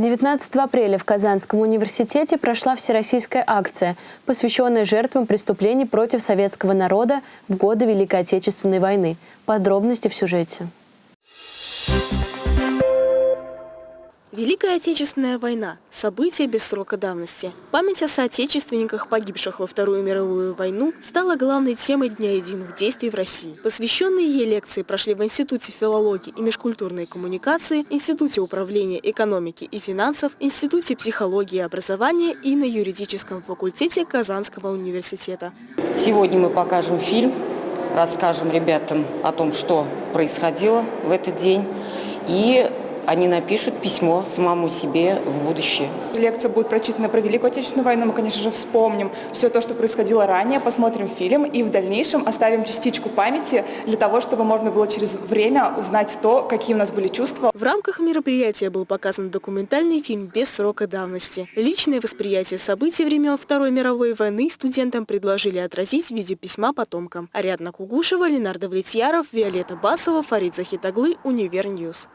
19 апреля в Казанском университете прошла всероссийская акция, посвященная жертвам преступлений против советского народа в годы Великой Отечественной войны. Подробности в сюжете. Великая Отечественная война – событие без срока давности. Память о соотечественниках, погибших во Вторую мировую войну, стала главной темой Дня единых действий в России. Посвященные ей лекции прошли в Институте филологии и межкультурной коммуникации, Институте управления экономики и финансов, Институте психологии и образования и на юридическом факультете Казанского университета. Сегодня мы покажем фильм, расскажем ребятам о том, что происходило в этот день и они напишут письмо самому себе в будущее. Лекция будет прочитана про Великую Отечественную войну. Мы, конечно же, вспомним все то, что происходило ранее, посмотрим фильм и в дальнейшем оставим частичку памяти для того, чтобы можно было через время узнать то, какие у нас были чувства. В рамках мероприятия был показан документальный фильм без срока давности. Личное восприятие событий времен Второй мировой войны студентам предложили отразить в виде письма потомкам. Ариадна Кугушева, Ленар Давлетьяров, Виолетта Басова, Фарид Захитаглы, Универ News.